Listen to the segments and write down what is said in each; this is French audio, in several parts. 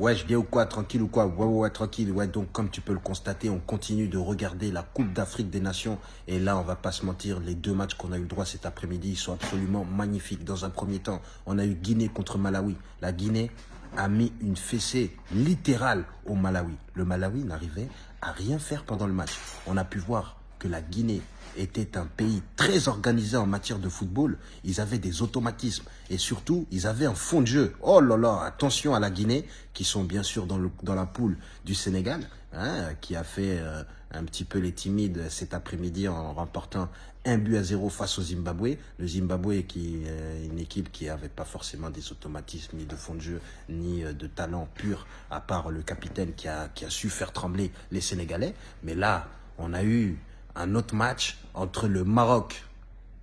Ouais, je viens ou quoi Tranquille ou quoi? Ouais, ouais, ouais, tranquille. Ouais, donc comme tu peux le constater, on continue de regarder la Coupe d'Afrique des Nations. Et là, on va pas se mentir, les deux matchs qu'on a eu droit cet après-midi, sont absolument magnifiques. Dans un premier temps, on a eu Guinée contre Malawi. La Guinée a mis une fessée littérale au Malawi. Le Malawi n'arrivait à rien faire pendant le match. On a pu voir que la Guinée était un pays très organisé en matière de football. Ils avaient des automatismes et surtout, ils avaient un fond de jeu. Oh là là, attention à la Guinée, qui sont bien sûr dans, la poule du Sénégal, hein, qui a fait euh, un petit peu les timides cet après-midi en remportant un but à zéro face au Zimbabwe. Le Zimbabwe qui est une équipe qui n'avait pas forcément des automatismes, ni de fond de jeu, ni euh, de talent pur, à part le capitaine qui a su faire trembler les Sénégalais. Mais là, on a eu un autre match entre le Maroc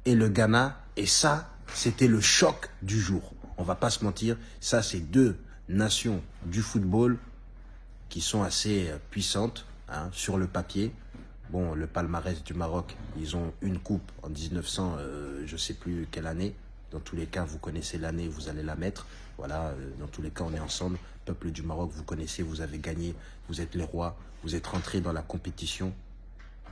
et le Ghana. Et ça, c'était le choc du jour. On va pas se mentir, ça c'est deux nations du football qui sont assez euh, puissantes hein, sur le papier. Bon, le palmarès du Maroc, ils ont une coupe en 1900, euh, je sais plus quelle année. Dans tous les cas, vous connaissez l'année, vous allez la mettre. Voilà, euh, dans tous les cas, on est ensemble. Peuple du Maroc, vous connaissez, vous avez gagné, vous êtes les rois, vous êtes rentrés dans la compétition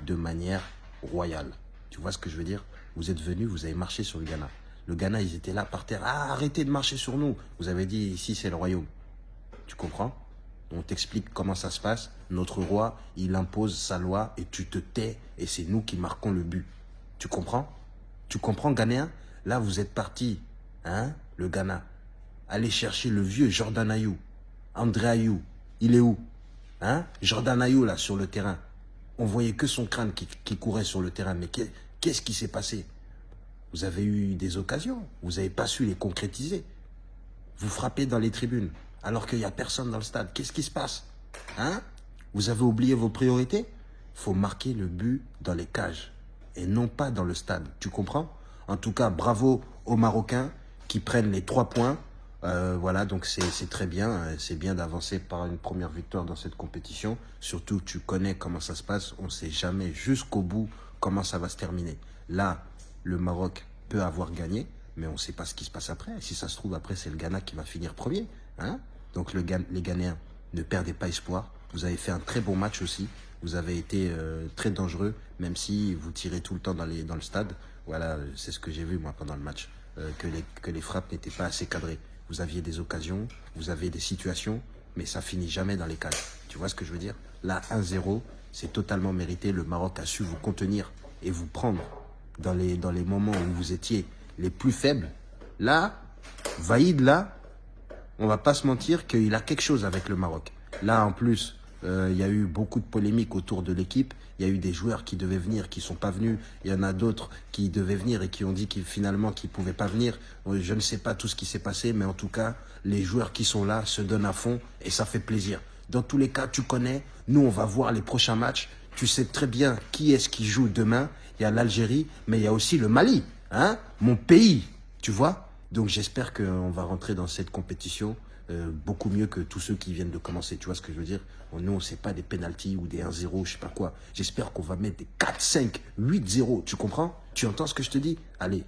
de manière royale. Tu vois ce que je veux dire? Vous êtes venus, vous avez marché sur le Ghana. Le Ghana, ils étaient là par terre. Ah, arrêtez de marcher sur nous. Vous avez dit, ici, c'est le royaume. Tu comprends? On t'explique comment ça se passe. Notre roi, il impose sa loi et tu te tais et c'est nous qui marquons le but. Tu comprends? Tu comprends, Ghanéen? Là, vous êtes parti, hein, le Ghana. Allez chercher le vieux Jordan Ayou. André Ayou. Il est où? Hein? Jordan Ayou, là, sur le terrain on voyait que son crâne qui, courait sur le terrain. Mais qu'est-ce qui s'est passé? Vous avez eu des occasions, vous n'avez pas su les concrétiser. Vous frappez dans les tribunes, alors qu'il n'y a personne dans le stade. Qu'est-ce qui se passe? Hein? Vous avez oublié vos priorités? Il faut marquer le but dans les cages, et non pas dans le stade. Tu comprends? En tout cas, bravo aux Marocains qui prennent les trois points euh, voilà, donc c'est très bien. Euh, c'est bien d'avancer par une première victoire dans cette compétition. Surtout, tu connais comment ça se passe. On ne sait jamais jusqu'au bout comment ça va se terminer. Là, le Maroc peut avoir gagné, mais on ne sait pas ce qui se passe après. Si ça se trouve, après, c'est le Ghana qui va finir premier. Hein donc le, les Ghanéens, ne perdez pas espoir. Vous avez fait un très bon match aussi. Vous avez été euh, très dangereux, même si vous tirez tout le temps dans, le stade. Voilà, c'est ce que j'ai vu moi pendant le match. que les frappes n'étaient pas assez cadrées vous aviez des occasions, vous avez des situations, mais ça finit jamais dans les cages. Tu vois ce que je veux dire? Là, 1-0, c'est totalement mérité. Le Maroc a su vous contenir et vous prendre dans les, dans les moments où vous étiez les plus faibles. Là, Vaïd, là, on va pas se mentir qu'il a quelque chose avec le Maroc. Là, en plus, euh, il y a eu beaucoup de polémiques autour de l'équipe. Il y a eu des joueurs qui devaient venir, qui sont pas venus. Il y en a d'autres qui devaient venir et qui ont dit finalement qu'ils pouvaient pas venir. Euh, je ne sais pas tout ce qui s'est passé, mais en tout cas, les joueurs qui sont là se donnent à fond et ça fait plaisir. Dans tous les cas, tu connais. Nous, on va voir les prochains matchs. Tu sais très bien qui est-ce qui joue demain. Il y a l'Algérie, mais il y a aussi le Mali, hein, mon pays. Tu vois. Donc j'espère qu'on va rentrer dans cette compétition euh, beaucoup mieux que tous ceux qui viennent de commencer. Tu vois ce que je veux dire? Nous, c'est pas des penalties ou des 1-0, je sais pas quoi. J'espère qu'on va mettre des 4, 5, 8, 0. Tu comprends? Tu entends ce que je te dis? Allez,